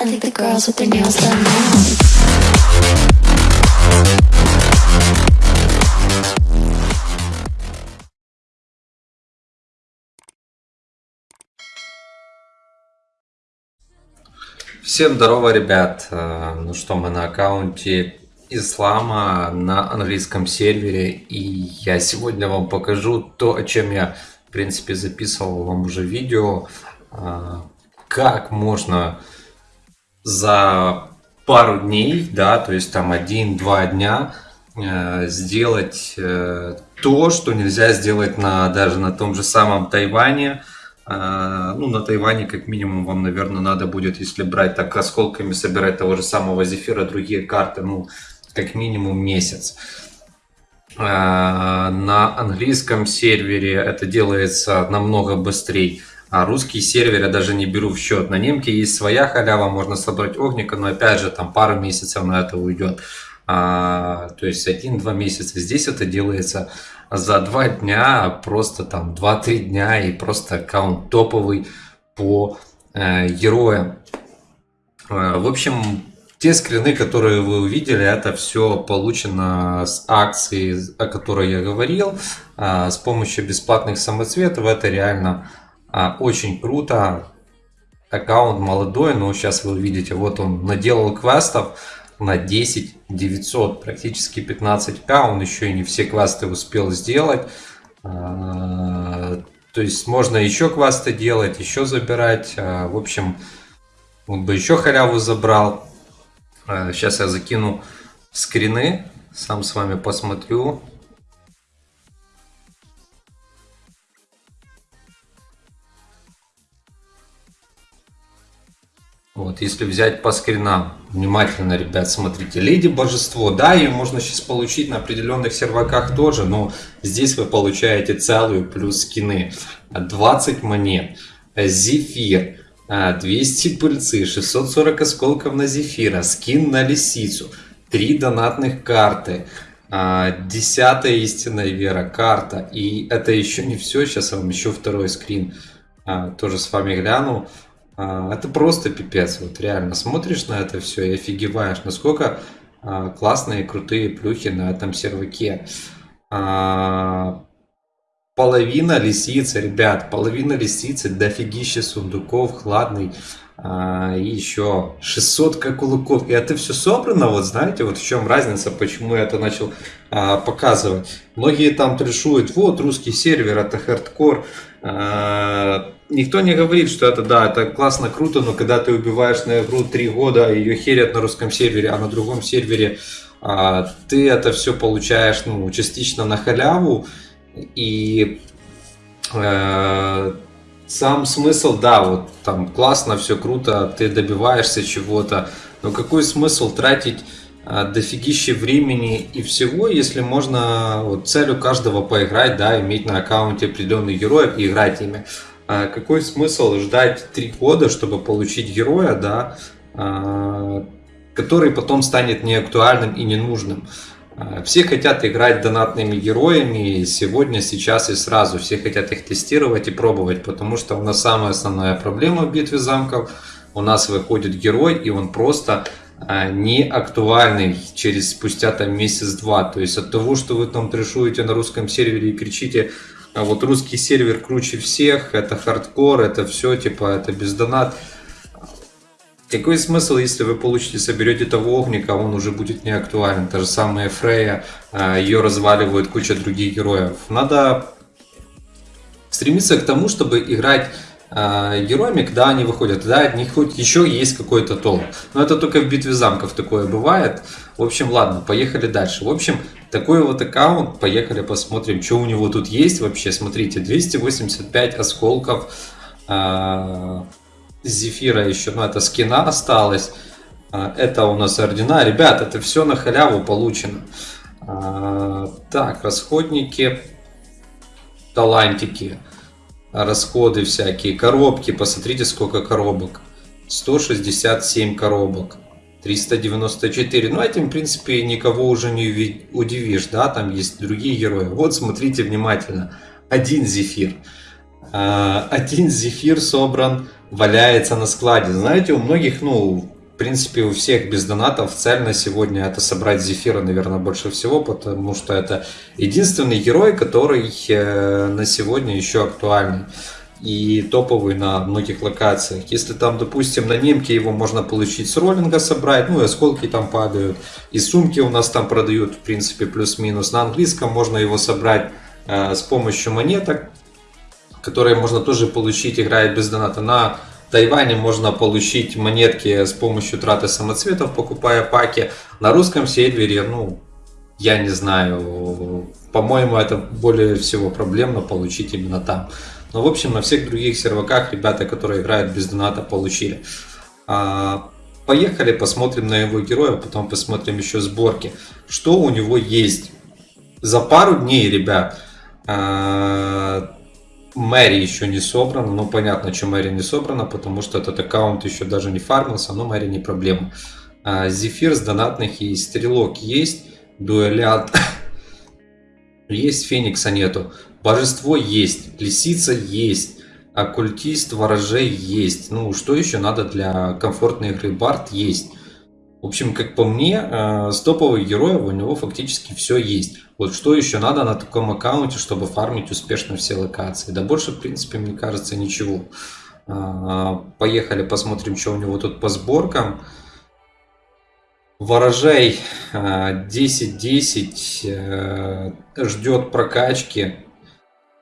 I think the girls with their nails done now. Всем здорово, ребят! Э, Ну что, мы на аккаунте Ислама на английском сервере, и я сегодня вам покажу то, о чем я, в принципе, записывал вам уже видео, э, как можно за пару дней, да, то есть там один-два дня э, сделать э, то, что нельзя сделать на, даже на том же самом Тайване, а, Ну, на Тайване, как минимум, вам, наверное, надо будет, если брать так осколками, собирать того же самого зефира, другие карты, ну, как минимум месяц. А, На английском сервере это делается намного быстрее. А русский сервер я даже не беру в счет. На немке есть своя халява, можно собрать огника, но опять же там пару месяцев на это уйдет. А, то есть один-два месяца. Здесь это делается за два дня, просто там 2-3 дня и просто аккаунт топовый по э, героям. Э, В общем, те скрины, которые вы увидели, это все получено с акции, о которой я говорил, а, с помощью бесплатных самоцветов. Это реально а, очень круто. Аккаунт молодой, но сейчас вы увидите, вот он наделал квестов на 10 900, практически 15к. Он еще и не все квесты успел сделать. А, То есть можно еще квесты делать, еще забирать. А, В общем, он бы еще халяву забрал. Сейчас я закину скрины, сам с вами посмотрю. Вот, если взять по скринам, внимательно, ребят, смотрите, Леди Божество, да, ее можно сейчас получить на определенных серваках тоже, но здесь вы получаете целую плюс скины. 20 монет, Зефир, 200 пыльцы, 640 осколков на Зефира, скин на Лисицу, 3 донатных карты, а, Десятая истинная вера, карта. И это еще не все, сейчас я вам еще второй скрин а, тоже с вами гляну. А, Это просто пипец, вот реально смотришь на это все и офигеваешь, насколько а, классные крутые плюхи на этом серваке. А, Половина лисицы, ребят, половина лисицы, дофигища сундуков, хладный, а, и еще 600 как кулаков. И это все собрано, вот знаете, вот в чем разница, почему я это начал а, показывать. Многие там трешуют, вот русский сервер, это хардкор. А, Никто не говорит, что это да, это классно, круто, но когда ты убиваешь на игру 3 года, ее херят на русском сервере, а на другом сервере а, ты это все получаешь ну, частично на халяву. И э, сам смысл, да, вот там классно, все круто, ты добиваешься чего-то, но какой смысл тратить дофигище времени и всего, если можно вот, целью каждого поиграть, да, иметь на аккаунте определенных героев и играть ими. А какой смысл ждать три года, чтобы получить героя, да, а, который потом станет неактуальным и ненужным? А, Все хотят играть донатными героями сегодня, сейчас и сразу. Все хотят их тестировать и пробовать, потому что у нас самая основная проблема в битве замков. У нас выходит герой, и он просто а, не актуальный через спустя там месяц-два. То есть от того, что вы там трешуете на русском сервере и кричите, а вот русский сервер круче всех, это хардкор, это все, типа, это без донат. Какой смысл, если вы получите, соберете того огника, он уже будет не актуален. Та же самая Фрея, а, ее разваливают куча других героев. Надо стремиться к тому, чтобы играть а, героями, когда они выходят. Тогда от них хоть еще есть какой-то толк. Но это только в битве замков такое бывает. В общем, ладно, поехали дальше. В общем, такой вот аккаунт. Поехали посмотрим, что у него тут есть вообще. Смотрите, 285 осколков. а, Зефира еще, ну это скина осталось. А, Это у нас ордена. Ребят, это все на халяву получено. Так, расходники, талантики, расходы всякие, коробки. Посмотрите, сколько коробок. 167 коробок. 394. Ну, этим, в принципе, никого уже не удивишь, да, там есть другие герои. Вот, смотрите внимательно. Один зефир. А, Один зефир собран валяется на складе. Знаете, у многих, ну, принципе, у всех без донатов цель на сегодня это собрать Зефира, наверное, больше всего, потому что это единственный герой, который э, на сегодня еще актуальный и топовый на многих локациях. Если там, допустим, на немке его можно получить с роллинга собрать, ну и осколки там падают, и сумки у нас там продают, в принципе, плюс-минус. На английском можно его собрать э, с помощью монеток, которые можно тоже получить, играя без доната. На Тайване можно получить монетки с помощью траты самоцветов, покупая паки. На русском сервере, ну, я не знаю, по-моему, это более всего проблемно получить именно там. Но, в общем, на всех других серваках ребята, которые играют без доната, получили. А, поехали, посмотрим на его героя, потом посмотрим еще сборки. Что у него есть? За пару дней, ребят, а, Мэри еще не собрана. Ну, понятно, что Мэри не собрана, потому что этот аккаунт еще даже не фармился, но Мэри не проблема. А, Зефир с донатных и Стрелок есть. Дуэлянт есть, Феникса нету. Божество есть, Лисица есть. Оккультист, ворожей есть. Ну, что еще надо для комфортной игры? Барт есть. В общем, как по мне, э, с топовых героев у него фактически все есть. Вот что еще надо на таком аккаунте, чтобы фармить успешно все локации? Да больше, в принципе, мне кажется, ничего. А, поехали, посмотрим, что у него тут по сборкам. Ворожей 10-10 э, э, ждет прокачки.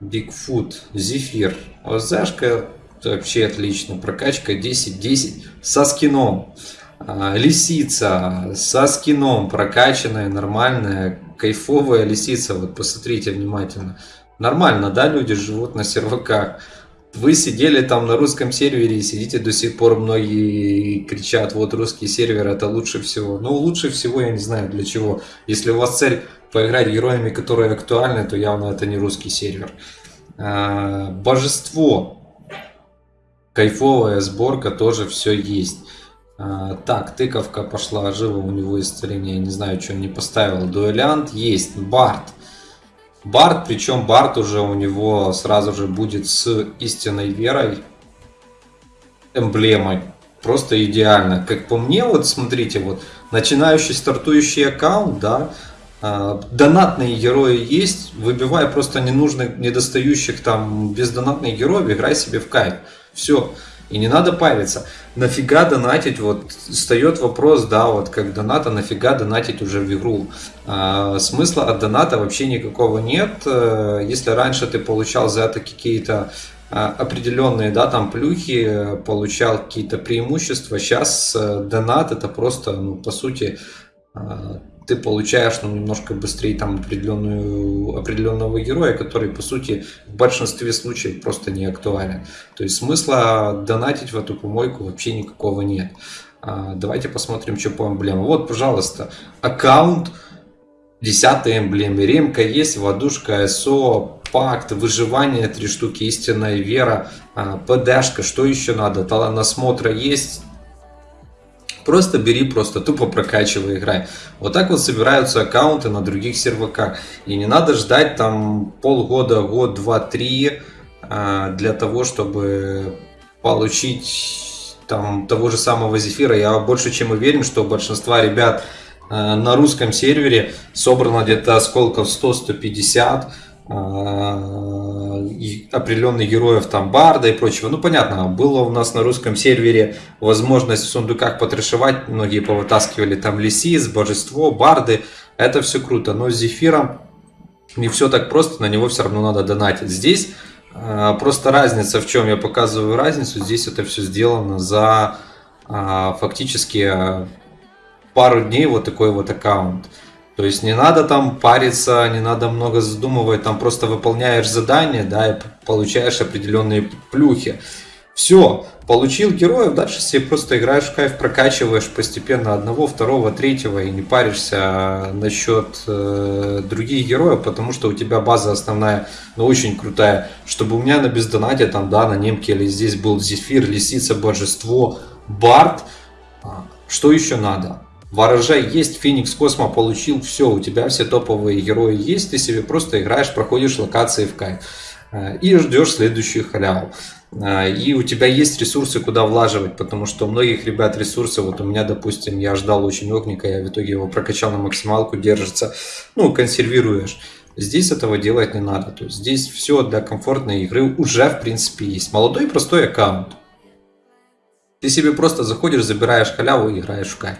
Бигфут, Зефир. ОЗшка вообще отлично. Прокачка 10-10 со скином. А, лисица со скином, прокачанная, нормальная, кайфовая лисица. Вот посмотрите внимательно. Нормально, да, люди живут на серваках. Вы сидели там на русском сервере и сидите до сих пор, многие кричат, вот русский сервер это лучше всего. Ну, лучше всего я не знаю для чего. Если у вас цель поиграть героями, которые актуальны, то явно это не русский сервер. А, божество. Кайфовая сборка, тоже все есть. А, так, тыковка пошла живо, у него исцеление, не знаю, что он не поставил. Дуэлянт есть, Барт. Барт, причем Барт уже у него сразу же будет с истинной верой эмблемой. Просто идеально. Как по мне, вот смотрите, вот начинающий стартующий аккаунт, да, э, донатные герои есть, выбивай просто ненужных, недостающих там бездонатных героев, играй себе в кайф. Все. И не надо париться. Нафига донатить? Вот встает вопрос, да, вот как доната, нафига донатить уже в игру? А, смысла от доната вообще никакого нет. Э, если раньше ты получал за это какие-то а, определенные, да, там плюхи, получал какие-то преимущества, сейчас э, донат это просто, ну, по сути, а, ты получаешь ну, немножко быстрее там определенную, определенного героя, который по сути в большинстве случаев просто не актуален. То есть смысла донатить в эту помойку вообще никакого нет. А, давайте посмотрим, что по эмблемам. Вот, пожалуйста, аккаунт 10 эмблемы. Ремка есть, водушка, СО, пакт, выживание, три штуки, истинная вера, а, ПДшка, что еще надо? Талант насмотра есть, Просто бери, просто тупо прокачивай, играй. Вот так вот собираются аккаунты на других серваках. И не надо ждать там полгода, год, два, три а, для того, чтобы получить там того же самого зефира. Я больше чем уверен, что у большинства ребят а, на русском сервере собрано где-то осколков 100-150 а, определенных героев, там Барда и прочего. Ну, понятно, было у нас на русском сервере возможность в сундуках потрешивать, многие повытаскивали там Лисис, Божество, Барды, это все круто, но с Зефиром не все так просто, на него все равно надо донатить. Здесь а, просто разница, в чем я показываю разницу, здесь это все сделано за а, фактически пару дней вот такой вот аккаунт. То есть не надо там париться, не надо много задумывать, там просто выполняешь задание, да, и получаешь определенные плюхи. Все, получил героев, дальше себе просто играешь в кайф, прокачиваешь постепенно одного, второго, третьего и не паришься насчет э, других героев, потому что у тебя база основная, ну, очень крутая. Чтобы у меня на бездонате, там, да, на немке или здесь был Зефир, Лисица, Божество, Барт, а, что еще надо? Ворожай есть, Феникс Космо получил, все, у тебя все топовые герои есть, ты себе просто играешь, проходишь локации в кайф э, и ждешь следующую халяву. а, и у тебя есть ресурсы, куда влаживать, потому что у многих ребят ресурсы, вот у меня, допустим, я ждал очень огника, я в итоге его прокачал на максималку, держится, ну, консервируешь. Здесь этого делать не надо, то есть здесь все для комфортной игры уже, в принципе, есть. Молодой простой аккаунт. Ты себе просто заходишь, забираешь халяву и играешь в кайф.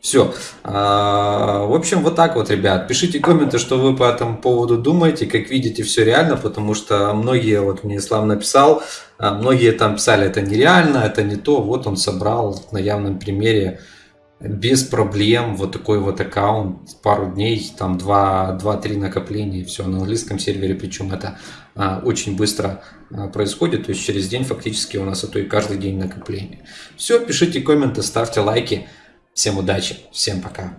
Все. А, в общем, вот так вот, ребят. Пишите комменты, что вы по этому поводу думаете. Как видите, все реально, потому что многие, вот мне Ислам написал, а, многие там писали, это нереально, это не то. Вот он собрал на явном примере без проблем вот такой вот аккаунт, пару дней, там 2-3 накопления, все на английском сервере, причем это а, очень быстро а, происходит, то есть через день фактически у нас, а то и каждый день накопление. Все, пишите комменты, ставьте лайки. Всем удачи, всем пока.